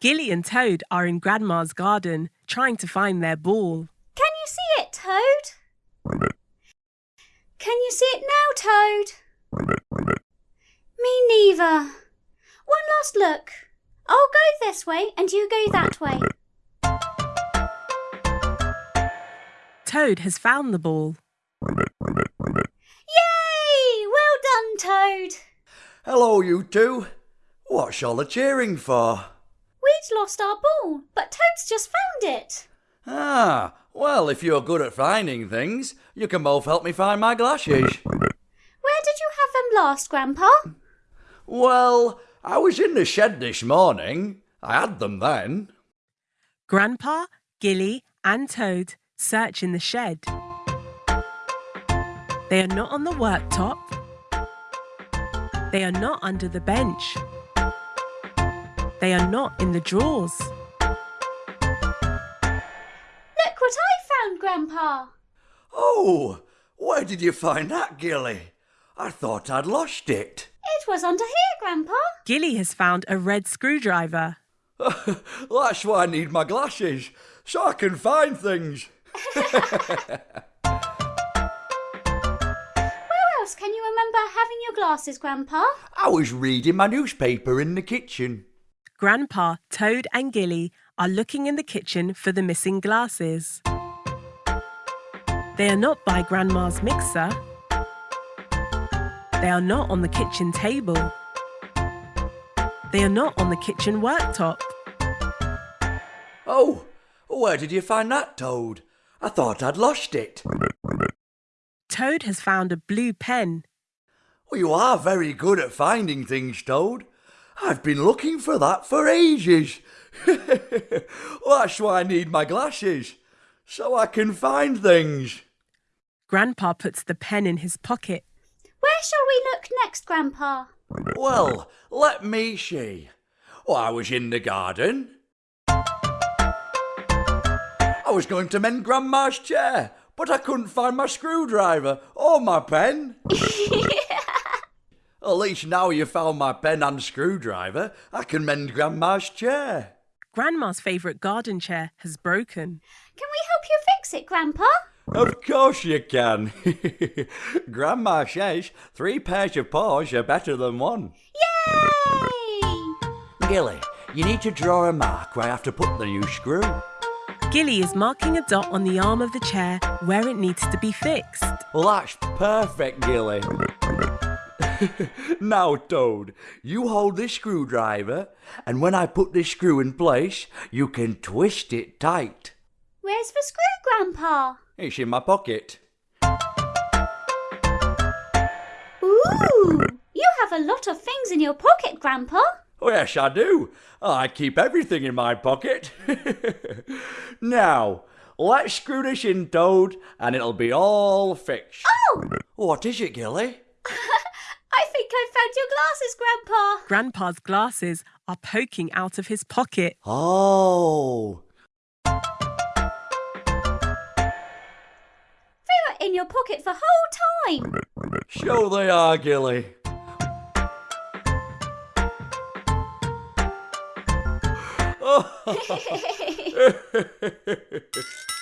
Gilly and Toad are in Grandma's garden trying to find their ball. Can you see it, Toad? Can you see it now, Toad? Me neither. One last look. I'll go this way and you go that way. Toad has found the ball. Yay! Well done, Toad. Hello, you two. What's all the cheering for? We'd lost our ball, but Toad's just found it. Ah, well, if you're good at finding things, you can both help me find my glasses. Where did you have them last, Grandpa? Well, I was in the shed this morning. I had them then. Grandpa, Gilly, and Toad search in the shed. They are not on the worktop. They are not under the bench. They are not in the drawers. Look what I found, Grandpa. Oh, where did you find that, Gilly? I thought I'd lost it. It was under here, Grandpa. Gilly has found a red screwdriver. That's why I need my glasses, so I can find things. Where else can you remember having your glasses, Grandpa? I was reading my newspaper in the kitchen. Grandpa, Toad, and Gilly are looking in the kitchen for the missing glasses. They are not by Grandma's mixer. They are not on the kitchen table. They are not on the kitchen worktop. Oh, where did you find that, Toad? I thought I'd lost it. Toad has found a blue pen. Well, you are very good at finding things, Toad. I've been looking for that for ages. That's why I need my glasses, so I can find things. Grandpa puts the pen in his pocket. Where shall we look next, Grandpa? Well, let me see. Oh, I was in the garden. I was going to mend Grandma's chair, but I couldn't find my screwdriver or my pen. At least now you found my pen and screwdriver, I can mend Grandma's chair. Grandma's favourite garden chair has broken. Can we help you fix it, Grandpa? Of course you can. Grandma says three pairs of paws are better than one. Yay! Gilly, you need to draw a mark where I have to put the new screw. Gilly is marking a dot on the arm of the chair where it needs to be fixed. Well, that's perfect, Gilly. now, Toad, you hold this screwdriver, and when I put this screw in place, you can twist it tight. Where's the screw, Grandpa? It's in my pocket. Ooh! You have a lot of things in your pocket, Grandpa. Oh, yes, I do. I keep everything in my pocket. now, let's screw this in, Toad, and it'll be all fixed. Oh! What is it, Gilly? I think found your glasses, Grandpa. Grandpa's glasses are poking out of his pocket. Oh. They were in your pocket the whole time. So they are, Gilly. Oh.